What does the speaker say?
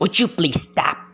Would you please stop?